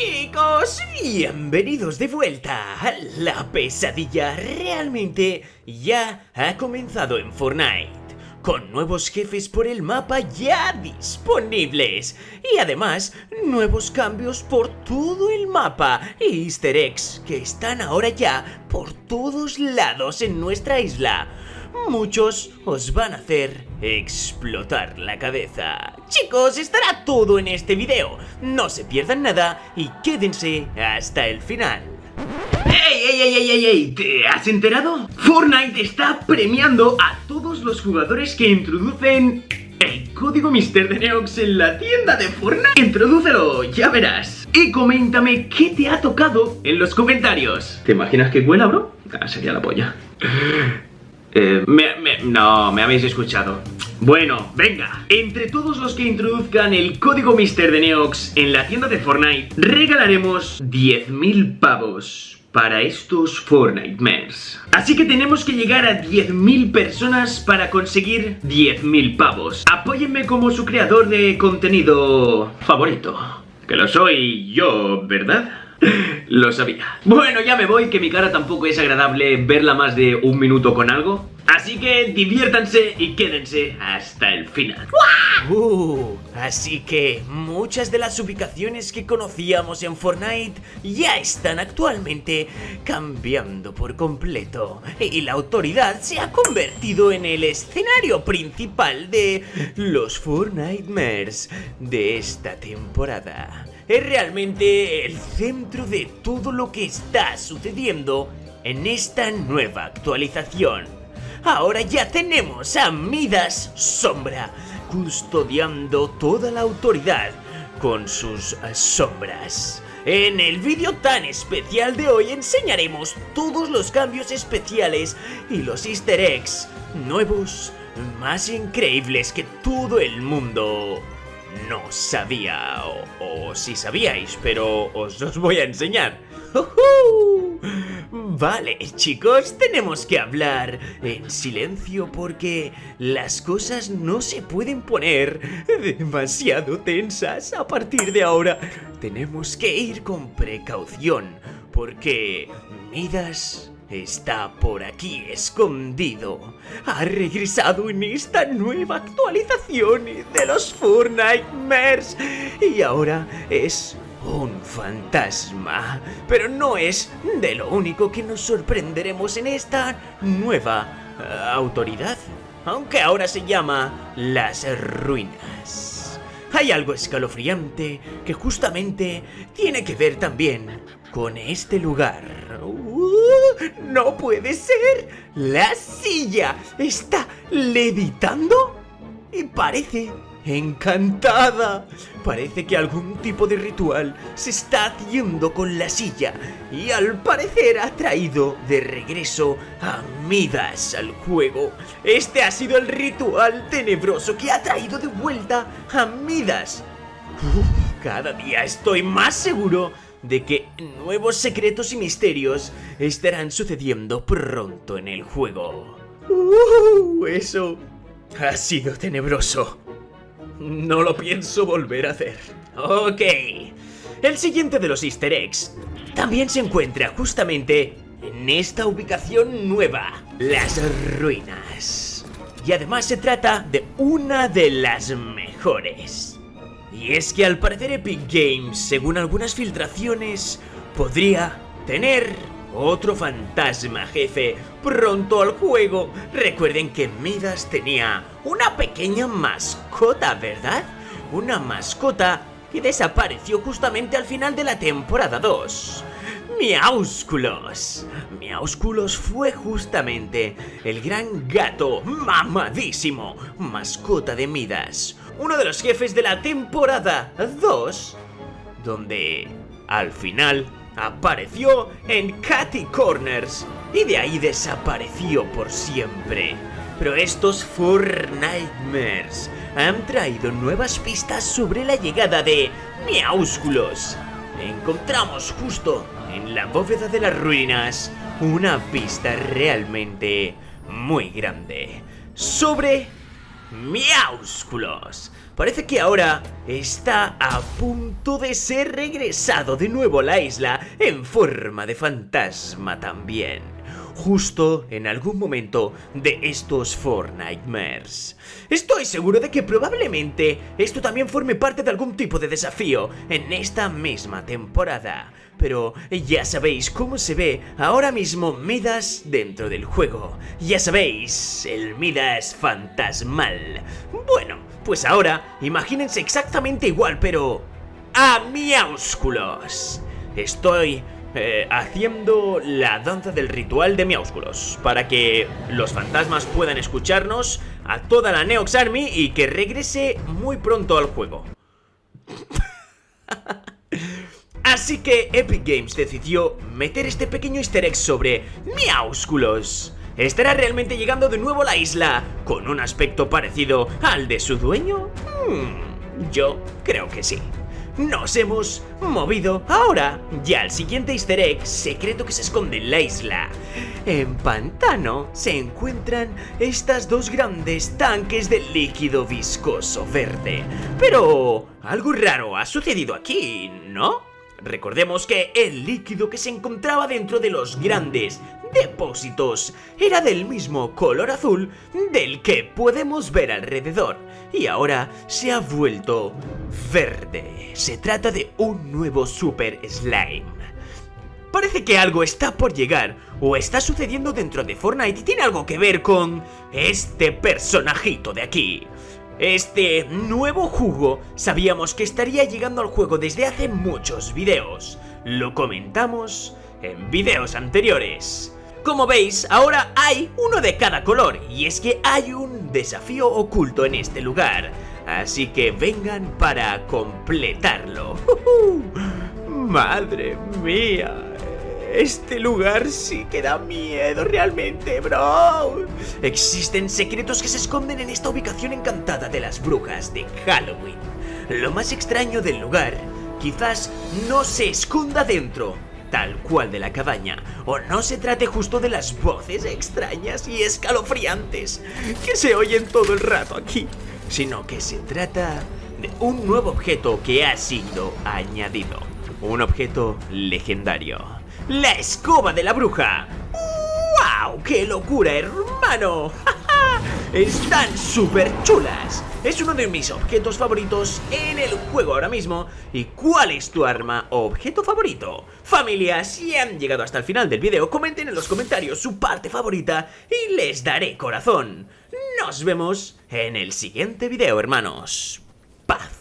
chicos, bienvenidos de vuelta. La pesadilla realmente ya ha comenzado en Fortnite. Con nuevos jefes por el mapa ya disponibles. Y además, nuevos cambios por todo el mapa. Y easter eggs que están ahora ya por todos lados en nuestra isla muchos os van a hacer explotar la cabeza. Chicos, estará todo en este video. No se pierdan nada y quédense hasta el final. ¡Ey, ey, ey, ey, ey! ¿Te has enterado? Fortnite está premiando a todos los jugadores que introducen el código Mister de Neox en la tienda de Fortnite. Introdúcelo, ya verás. Y coméntame qué te ha tocado en los comentarios. ¿Te imaginas que cuela, bro? Ah, sería la polla. Eh, no, me habéis escuchado. Bueno, venga, entre todos los que introduzcan el código Mister de Neox en la tienda de Fortnite, regalaremos 10.000 pavos para estos Fortnite Así que tenemos que llegar a 10.000 personas para conseguir 10.000 pavos. Apóyenme como su creador de contenido favorito. Que lo soy yo, ¿verdad? Lo sabía. Bueno, ya me voy, que mi cara tampoco es agradable verla más de un minuto con algo. Así que diviértanse y quédense hasta el final. Uh, así que muchas de las ubicaciones que conocíamos en Fortnite ya están actualmente cambiando por completo. Y la autoridad se ha convertido en el escenario principal de los Fortnite de esta temporada es realmente el centro de todo lo que está sucediendo en esta nueva actualización. Ahora ya tenemos a Midas Sombra custodiando toda la autoridad con sus sombras. En el vídeo tan especial de hoy enseñaremos todos los cambios especiales y los easter eggs nuevos más increíbles que todo el mundo no sabía, o, si sabíais, pero os los voy a enseñar. Vale, chicos, tenemos que hablar en silencio porque las cosas no se pueden poner demasiado tensas a partir de ahora. Tenemos que ir con precaución porque Midas está por aquí escondido. Ha regresado en esta nueva actualización de los Four Nightmares y ahora es un fantasma. Pero no es de lo único que nos sorprenderemos en esta nueva eh, autoridad, aunque ahora se llama Las Ruinas. Hay algo escalofriante que justamente tiene que ver también con este lugar. Uh, ¡No puede ser! ¡La silla está levitando! Y parece encantada. Parece que algún tipo de ritual se está haciendo con la silla y al parecer ha traído de regreso a Midas al juego. Este ha sido el ritual tenebroso que ha traído de vuelta a Midas. cada día estoy más seguro de que nuevos secretos y misterios estarán sucediendo pronto en el juego. Uh, eso ha sido tenebroso. No lo pienso volver a hacer. Ok. El siguiente de los easter eggs también se encuentra justamente en esta ubicación nueva, las ruinas. Y además se trata de una de las mejores. Y es que al parecer Epic Games, según algunas filtraciones, podría tener otro fantasma jefe pronto al juego. Recuerden que Midas tenía una pequeña mascota, ¿verdad? Una mascota que desapareció justamente al final de la temporada 2. Miaúsculos. Miaúsculos fue justamente el gran gato mamadísimo, mascota de Midas, uno de los jefes de la temporada 2, donde al final apareció en Catty Corners y de ahí desapareció por siempre. Pero estos Four Nightmares han traído nuevas pistas sobre la llegada de Miaúsculos. Encontramos justo en la bóveda de las ruinas una pista realmente muy grande sobre Miaúsculos. parece que ahora está a punto de ser regresado de nuevo a la isla en forma de fantasma también justo en algún momento de estos Four Nightmares. Estoy seguro de que probablemente esto también forme parte de algún tipo de desafío en esta misma temporada. Pero ya sabéis cómo se ve ahora mismo Midas dentro del juego. Ya sabéis, el Midas fantasmal. Bueno, pues ahora imagínense exactamente igual, pero... ¡A miásculos! Estoy eh, haciendo la danza del ritual de Miaúsculos para que los fantasmas puedan escucharnos a toda la Neox Army y que regrese muy pronto al juego. Así que Epic Games decidió meter este pequeño easter egg sobre Miaúsculos. ¿Estará realmente llegando de nuevo a la isla con un aspecto parecido al de su dueño? Hmm, yo creo que sí nos hemos movido ahora ya al siguiente easter egg secreto que se esconde en la isla. En Pantano se encuentran estas dos grandes tanques de líquido viscoso verde. Pero algo raro ha sucedido aquí, ¿no? Recordemos que el líquido que se encontraba dentro de los grandes depósitos era del mismo color azul del que podemos ver alrededor y ahora se ha vuelto verde. Se trata de un nuevo Super Slime. Parece que algo está por llegar o está sucediendo dentro de Fortnite y tiene algo que ver con este personajito de aquí. Este nuevo jugo sabíamos que estaría llegando al juego desde hace muchos videos. Lo comentamos en videos anteriores. Como veis, ahora hay uno de cada color y es que hay un desafío oculto en este lugar. Así que vengan para completarlo. ¡Madre mía! Este lugar sí que da miedo realmente, bro. Existen secretos que se esconden en esta ubicación encantada de las brujas de Halloween. Lo más extraño del lugar quizás no se esconda dentro, tal cual de la cabaña, o no se trate justo de las voces extrañas y escalofriantes que se oyen todo el rato aquí, sino que se trata de un nuevo objeto que ha sido añadido, un objeto legendario, la escoba de la bruja. ¡Wow! ¡Qué locura, hermano! Están súper chulas. Es uno de mis objetos favoritos en el juego ahora mismo. ¿Y cuál es tu arma o objeto favorito? Familia, si han llegado hasta el final del video, comenten en los comentarios su parte favorita y les daré corazón. Nos vemos en el siguiente video, hermanos. Paz.